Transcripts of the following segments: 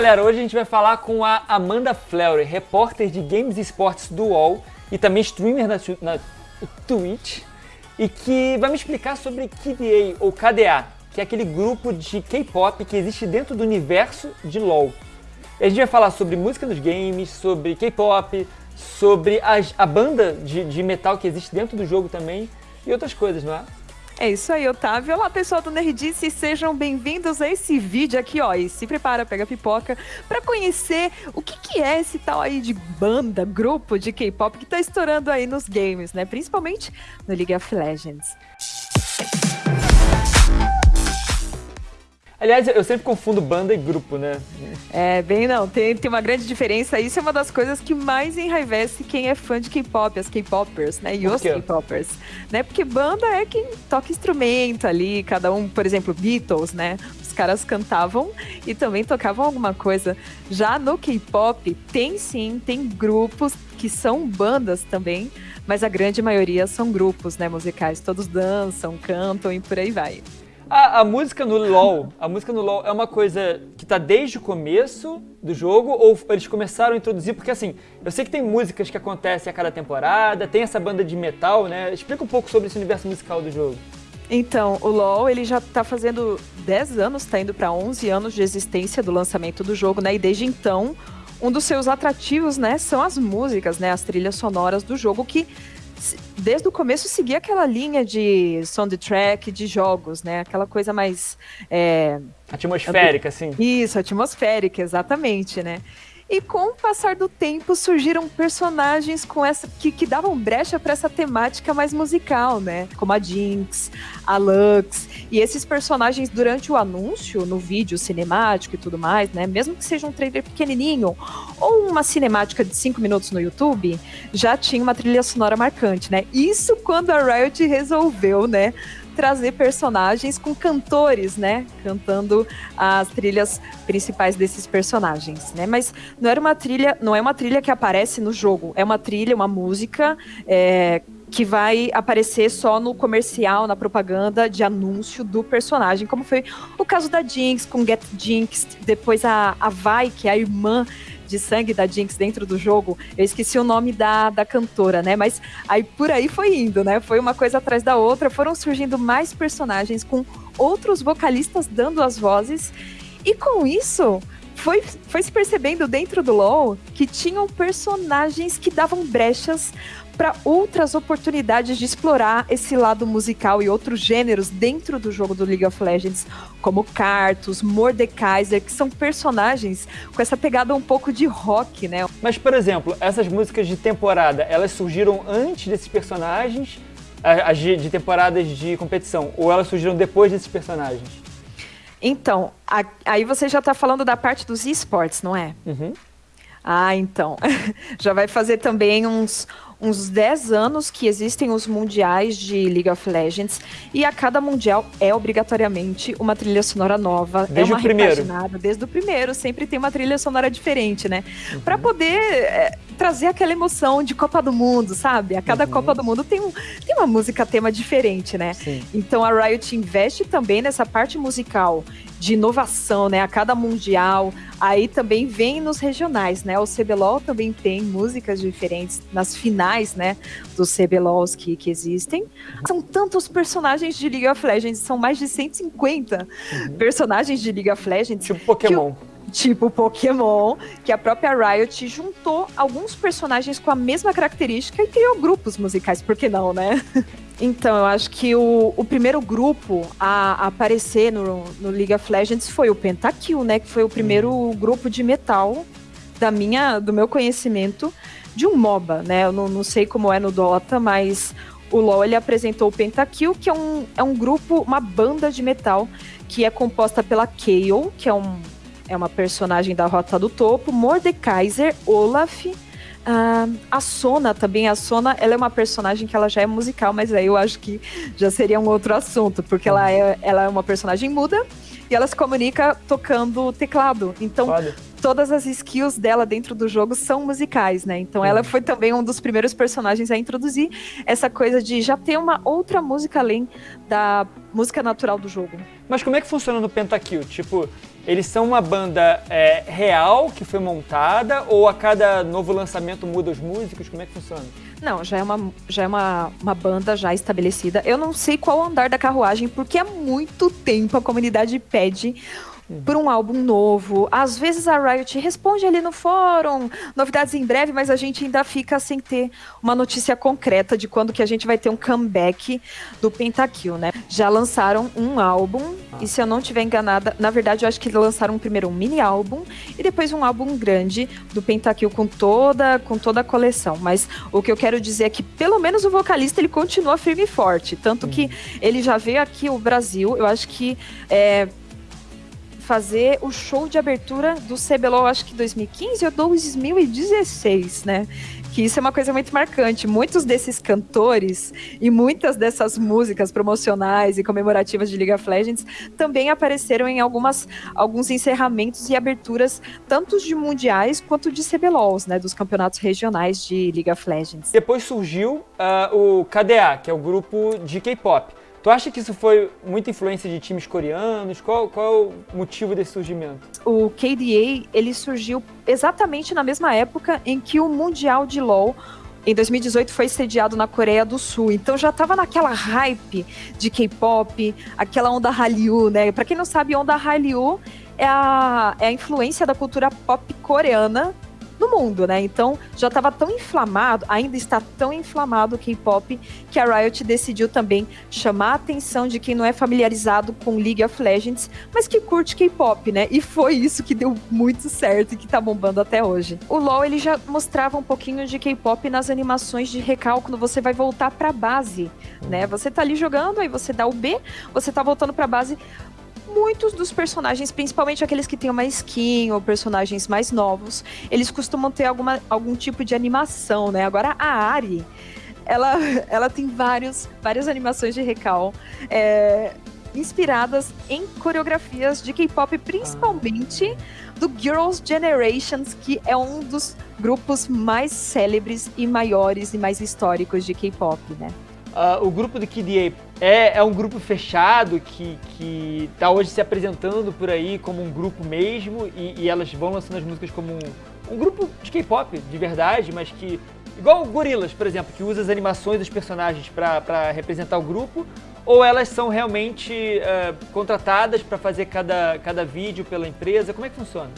galera, hoje a gente vai falar com a Amanda Fleury, repórter de Games e Esportes do UOL e também streamer na, na Twitch, e que vai me explicar sobre KDA ou KDA, que é aquele grupo de K-pop que existe dentro do universo de LoL. E a gente vai falar sobre música nos games, sobre K-pop, sobre a, a banda de, de metal que existe dentro do jogo também e outras coisas, não é? É isso aí, Otávio. Olá, pessoal do Nerdice, sejam bem-vindos a esse vídeo aqui, ó. E se prepara, pega a pipoca, para conhecer o que, que é esse tal aí de banda, grupo de K-pop que tá estourando aí nos games, né? Principalmente no League of Legends. Aliás, eu sempre confundo banda e grupo, né? É, bem não, tem, tem uma grande diferença. Isso é uma das coisas que mais enraivece quem é fã de K-pop, as K-popers, né? E os K-popers. Né? Porque banda é quem toca instrumento ali, cada um, por exemplo, Beatles, né? Os caras cantavam e também tocavam alguma coisa. Já no K-pop, tem sim, tem grupos que são bandas também, mas a grande maioria são grupos, né, musicais. Todos dançam, cantam e por aí vai. A, a, música no LoL, a música no LoL é uma coisa que tá desde o começo do jogo ou eles começaram a introduzir? Porque assim, eu sei que tem músicas que acontecem a cada temporada, tem essa banda de metal, né? Explica um pouco sobre esse universo musical do jogo. Então, o LoL, ele já tá fazendo 10 anos, tá indo para 11 anos de existência do lançamento do jogo, né? E desde então, um dos seus atrativos, né, são as músicas, né, as trilhas sonoras do jogo que desde o começo seguia aquela linha de soundtrack de jogos, né? Aquela coisa mais. É... Atmosférica, assim. Isso, atmosférica, exatamente, né? E com o passar do tempo surgiram personagens com essa que, que davam brecha para essa temática mais musical, né? Como a Jinx, a Lux. E esses personagens, durante o anúncio, no vídeo cinemático e tudo mais, né? Mesmo que seja um trailer pequenininho ou uma cinemática de cinco minutos no YouTube, já tinha uma trilha sonora marcante, né? Isso quando a Riot resolveu, né? Trazer personagens com cantores, né? Cantando as trilhas principais desses personagens, né? Mas não era uma trilha, não é uma trilha que aparece no jogo, é uma trilha, uma música é, que vai aparecer só no comercial, na propaganda de anúncio do personagem, como foi o caso da Jinx com Get Jinx, depois a, a Vai, que é a irmã de sangue da Jinx dentro do jogo, eu esqueci o nome da, da cantora, né? Mas aí por aí foi indo, né? Foi uma coisa atrás da outra, foram surgindo mais personagens com outros vocalistas dando as vozes, e com isso foi, foi se percebendo dentro do LoL que tinham personagens que davam brechas para outras oportunidades de explorar esse lado musical e outros gêneros dentro do jogo do League of Legends, como Cartus, Mordekaiser, que são personagens com essa pegada um pouco de rock, né? Mas, por exemplo, essas músicas de temporada, elas surgiram antes desses personagens, as de temporadas de competição, ou elas surgiram depois desses personagens? Então, a, aí você já está falando da parte dos esportes, não é? Uhum. Ah, então. já vai fazer também uns, uns 10 anos que existem os mundiais de League of Legends e a cada mundial é obrigatoriamente uma trilha sonora nova. Desde é uma o primeiro. Desde o primeiro, sempre tem uma trilha sonora diferente, né? Uhum. Para poder é, trazer aquela emoção de Copa do Mundo, sabe? A cada uhum. Copa do Mundo tem, um, tem uma música tema diferente, né? Sim. Então a Riot investe também nessa parte musical de inovação, né? A cada mundial. Aí também vem nos regionais, né? O CBLOL também tem músicas diferentes nas finais, né? Dos CBLOLs que, que existem. São tantos personagens de League of Legends, são mais de 150 uhum. personagens de League of Legends. Tipo Pokémon tipo Pokémon, que a própria Riot juntou alguns personagens com a mesma característica e criou grupos musicais, por que não, né? Então, eu acho que o, o primeiro grupo a, a aparecer no, no, League of Legends foi o Pentakill, né? Que foi o primeiro uhum. grupo de metal da minha, do meu conhecimento de um MOBA, né? Eu não, não sei como é no Dota, mas o LoL ele apresentou o Pentakill, que é um, é um grupo, uma banda de metal que é composta pela Kayle, que é, um, é uma personagem da Rota do Topo, Mordekaiser, Olaf, Uh, a Sona também, a Sona, ela é uma personagem que ela já é musical, mas aí eu acho que já seria um outro assunto, porque ela é, ela é uma personagem muda e ela se comunica tocando teclado. Então, todas as skills dela dentro do jogo são musicais, né? Então, ela foi também um dos primeiros personagens a introduzir essa coisa de já ter uma outra música além da música natural do jogo. Mas como é que funciona no Pentakill? Tipo, eles são uma banda é, real que foi montada ou a cada novo lançamento muda os músicos? Como é que funciona? Não, já é uma, já é uma, uma banda já estabelecida. Eu não sei qual andar da carruagem, porque há muito tempo a comunidade pede por um álbum novo. Às vezes a Riot responde ali no fórum, novidades em breve, mas a gente ainda fica sem ter uma notícia concreta de quando que a gente vai ter um comeback do Pentakill, né? Já lançaram um álbum, ah. e se eu não estiver enganada, na verdade eu acho que lançaram primeiro um mini álbum e depois um álbum grande do Pentakill com toda, com toda a coleção. Mas o que eu quero dizer é que pelo menos o vocalista ele continua firme e forte, tanto hum. que ele já veio aqui o Brasil, eu acho que é, fazer o show de abertura do CBLOL, acho que 2015 ou 2016, né? Que isso é uma coisa muito marcante. Muitos desses cantores e muitas dessas músicas promocionais e comemorativas de League of Legends também apareceram em algumas, alguns encerramentos e aberturas, tanto de mundiais quanto de CBLOLs, né? Dos campeonatos regionais de League of Legends. Depois surgiu uh, o KDA, que é o grupo de K-pop. Tu acha que isso foi muita influência de times coreanos? Qual, qual é o motivo desse surgimento? O KDA, ele surgiu exatamente na mesma época em que o Mundial de LoL em 2018 foi sediado na Coreia do Sul. Então já tava naquela hype de K-pop, aquela onda Hallyu, né? Para quem não sabe, onda Hallyu é a, é a influência da cultura pop coreana no mundo, né? Então já estava tão inflamado, ainda está tão inflamado o K-pop que a Riot decidiu também chamar a atenção de quem não é familiarizado com League of Legends, mas que curte K-pop, né? E foi isso que deu muito certo e que tá bombando até hoje. O LoL ele já mostrava um pouquinho de K-pop nas animações de quando você vai voltar para base, né? Você tá ali jogando, aí você dá o B, você tá voltando para base muitos dos personagens, principalmente aqueles que têm uma skin ou personagens mais novos, eles costumam ter alguma, algum tipo de animação, né? Agora a Ari, ela, ela tem vários, várias animações de recal. É, inspiradas em coreografias de K-pop, principalmente do Girls' Generations, que é um dos grupos mais célebres e maiores e mais históricos de K-pop, né? Uh, o grupo do KDA é, é um grupo fechado que, que tá hoje se apresentando por aí como um grupo mesmo e, e elas vão lançando as músicas como um, um grupo de K-pop de verdade, mas que igual o Gorillaz, por exemplo, que usa as animações dos personagens para representar o grupo, ou elas são realmente uh, contratadas para fazer cada, cada vídeo pela empresa? Como é que funciona?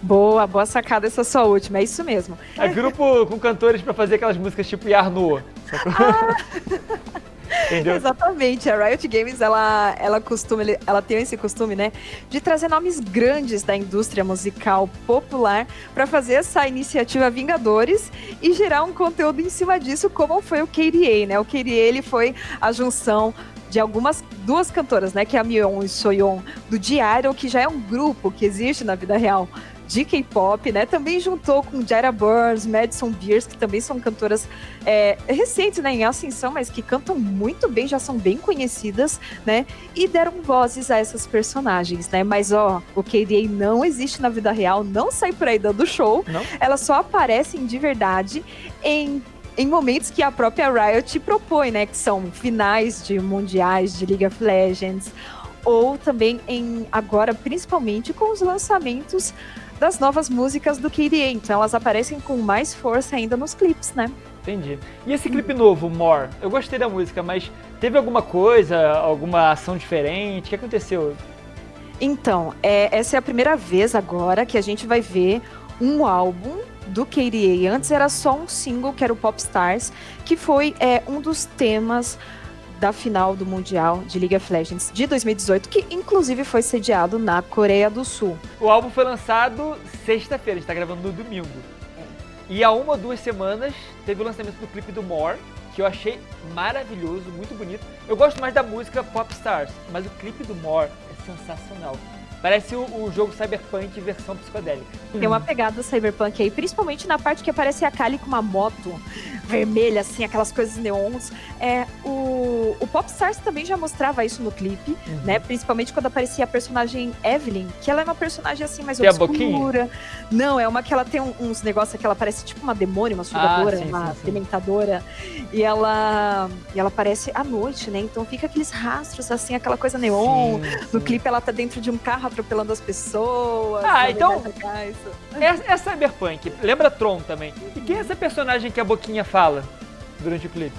Boa, boa sacada essa sua última, é isso mesmo. É grupo com cantores para fazer aquelas músicas tipo Yarno. Ah. Exatamente. A Riot Games, ela, ela costuma, ela tem esse costume, né, de trazer nomes grandes da indústria musical popular para fazer essa iniciativa Vingadores e gerar um conteúdo em cima disso, como foi o KDA, né? O KDA, ele foi a junção de algumas duas cantoras, né, que é a Mion e Soyeon do Diário, que já é um grupo que existe na vida real de K-pop, né? Também juntou com Jara Burns, Madison Beers, que também são cantoras é, recentes, né, em ascensão, mas que cantam muito bem, já são bem conhecidas, né? E deram vozes a essas personagens, né? Mas ó, o KDA não existe na vida real, não sai por aí dando show. Não? Elas só aparecem de verdade em em momentos que a própria Riot propõe, né? Que são finais de mundiais de League of Legends, ou também em agora, principalmente com os lançamentos das novas músicas do KDA. Então elas aparecem com mais força ainda nos clipes, né? Entendi. E esse clipe novo, More? Eu gostei da música, mas teve alguma coisa, alguma ação diferente? O que aconteceu? Então, é, essa é a primeira vez agora que a gente vai ver um álbum do KDA. Antes era só um single, que era o Pop Stars, que foi é, um dos temas da final do Mundial de League of Legends de 2018, que inclusive foi sediado na Coreia do Sul. O álbum foi lançado sexta-feira, a gente tá gravando no domingo. É. E há uma ou duas semanas teve o lançamento do clipe do More, que eu achei maravilhoso, muito bonito. Eu gosto mais da música Pop Stars, mas o clipe do More é sensacional. Parece o, o, jogo Cyberpunk versão psicodélica. Tem uma pegada cyberpunk aí, principalmente na parte que aparece a Kali com uma moto vermelha, assim, aquelas coisas neons. É, o, o Popstars também já mostrava isso no clipe, uhum. né? Principalmente quando aparecia a personagem Evelyn, que ela é uma personagem assim mais Tem obscura. Não, é uma que ela tem uns negócios que ela parece tipo uma demônio, uma sugadora, ah, sim, uma sim, sim. dementadora. E ela, e ela aparece à noite, né? Então fica aqueles rastros, assim, aquela coisa neon. No clipe ela tá dentro de um carro atropelando as pessoas. Ah, então. É, é Cyberpunk. Lembra Tron também. E quem é essa personagem que a Boquinha fala durante o clipe?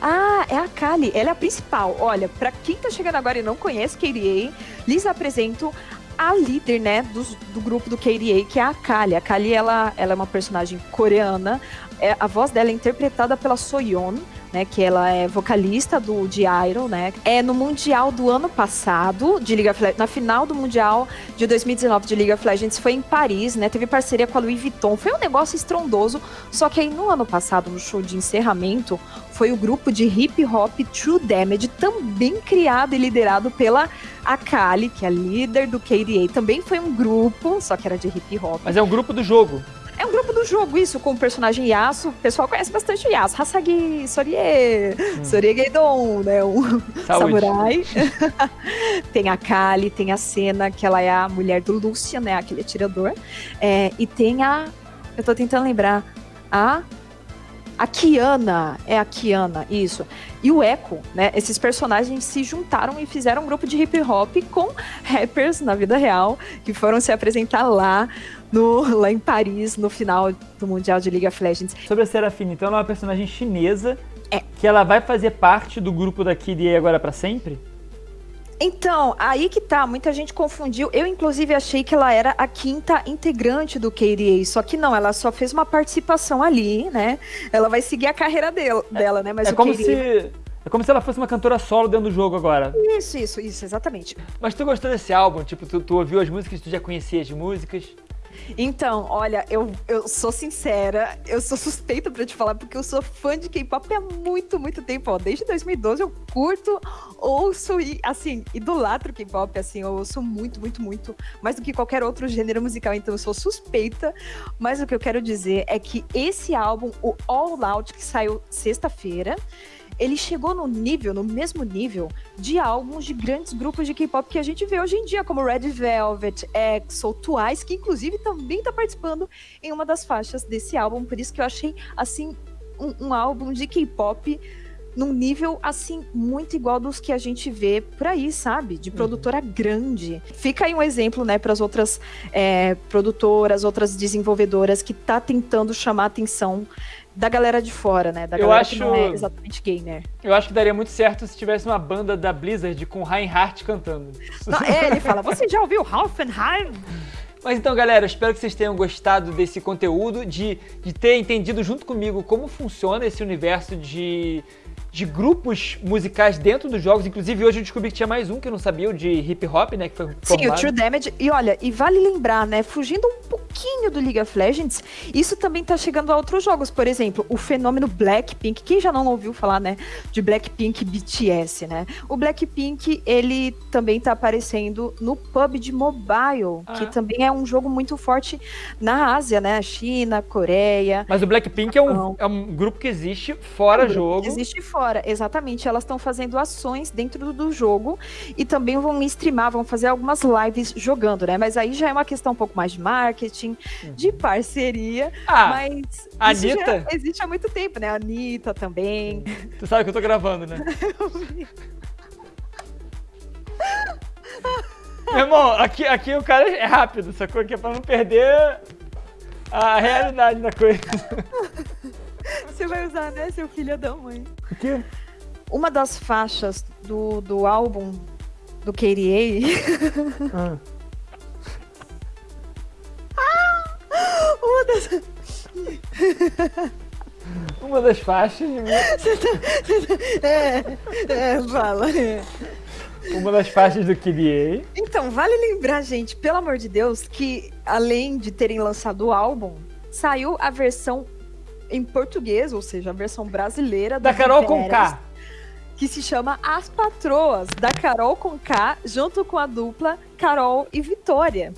Ah, é a Kali, ela é a principal. Olha, para quem tá chegando agora e não conhece KDA, lhes apresento a líder, né, do, do grupo do KDA, que é a Kali. A Kali, ela, ela é uma personagem coreana. É, a voz dela é interpretada pela Soyeon né, que ela é vocalista do de Iron, né? É no mundial do ano passado de Legends, na final do mundial de 2019 de League of Legends foi em Paris, né? Teve parceria com a Louis Vuitton. Foi um negócio estrondoso, só que aí no ano passado, no show de encerramento, foi o grupo de hip hop True Damage, também criado e liderado pela Akali, que é líder do KDA. Também foi um grupo, só que era de hip hop. Mas é um grupo do jogo. Grupo do jogo, isso, com o personagem Yasuo. O pessoal conhece bastante o Yasuo. Hasagi, Sorie, hum. Sorie Geidon, né? Um samurai. tem a Kali, tem a Senna, que ela é a mulher do Lucian, né? Aquele atirador. É, e tem a... Eu tô tentando lembrar. A... A Kiana, é a Kiana, isso. E o Echo, né? Esses personagens se juntaram e fizeram um grupo de hip hop com rappers na vida real, que foram se apresentar lá no, lá em Paris, no final do Mundial de League of Legends. Sobre a Serafine, então ela é uma personagem chinesa é. que ela vai fazer parte do grupo da Kid agora para sempre? Então, aí que tá, muita gente confundiu. Eu, inclusive, achei que ela era a quinta integrante do KDA, só que não, ela só fez uma participação ali, né? Ela vai seguir a carreira dela, é, dela né? Mas é como KDA... se. É como se ela fosse uma cantora solo dentro do jogo agora. Isso, isso, isso, exatamente. Mas tu gostou desse álbum? Tipo, tu, tu ouviu as músicas, tu já conhecia as músicas? Então, olha, eu, eu sou sincera, eu sou suspeita para te falar, porque eu sou fã de K-pop há muito, muito tempo. Ó. Desde 2012 eu curto, ouço e, assim, idolatro K-pop, assim, eu ouço muito, muito, muito, mais do que qualquer outro gênero musical, então eu sou suspeita. Mas o que eu quero dizer é que esse álbum, o All Out, que saiu sexta-feira, ele chegou no nível, no mesmo nível, de álbuns de grandes grupos de K-pop que a gente vê hoje em dia, como Red Velvet, EXO, Twice, que inclusive também está participando em uma das faixas desse álbum. Por isso que eu achei, assim, um, um álbum de K-pop num nível assim muito igual dos que a gente vê por aí, sabe? De produtora uhum. grande. Fica aí um exemplo, né, para as outras é, produtoras, outras desenvolvedoras que tá tentando chamar atenção da galera de fora, né? Da eu galera acho, que não é exatamente gamer. Eu acho que daria muito certo se tivesse uma banda da Blizzard com Reinhardt cantando. Não, é, ele fala, você já ouviu Hoffenheim? Mas então, galera, espero que vocês tenham gostado desse conteúdo, de, de ter entendido junto comigo como funciona esse universo de de grupos musicais dentro dos jogos. Inclusive, hoje eu descobri que tinha mais um que eu não sabia, o de hip hop, né? Que foi formado. Sim, o True Damage. E olha, e vale lembrar, né? Fugindo um pouquinho do League of Legends, isso também tá chegando a outros jogos. Por exemplo, o fenômeno Blackpink. Quem já não ouviu falar, né? De Blackpink BTS, né? O Blackpink, ele também tá aparecendo no PUBG Mobile, ah. que também é um jogo muito forte na Ásia, né? China, Coreia. Mas o Blackpink é um, é um grupo que existe fora um jogo. Existe fora fora. Exatamente, elas estão fazendo ações dentro do jogo e também vão streamar, vão fazer algumas lives jogando, né? Mas aí já é uma questão um pouco mais de marketing, uhum. de parceria. Ah, mas Anitta? existe há muito tempo, né? A Anitta também. Tu sabe que eu tô gravando, né? Meu irmão, aqui, aqui o cara é rápido, sacou? Aqui é pra não perder a realidade da coisa. Você vai usar, né, seu filho da mãe? O quê? Uma das faixas do, do álbum do KDA. Ah. Uma das. Uma das faixas. é, é, fala. É. Uma das faixas do KDA. Então, vale lembrar, gente, pelo amor de Deus, que além de terem lançado o álbum, saiu a versão em português, ou seja, a versão brasileira da Carol com K. Que se chama As Patroas, da Carol com K, junto com a dupla Carol e Vitória.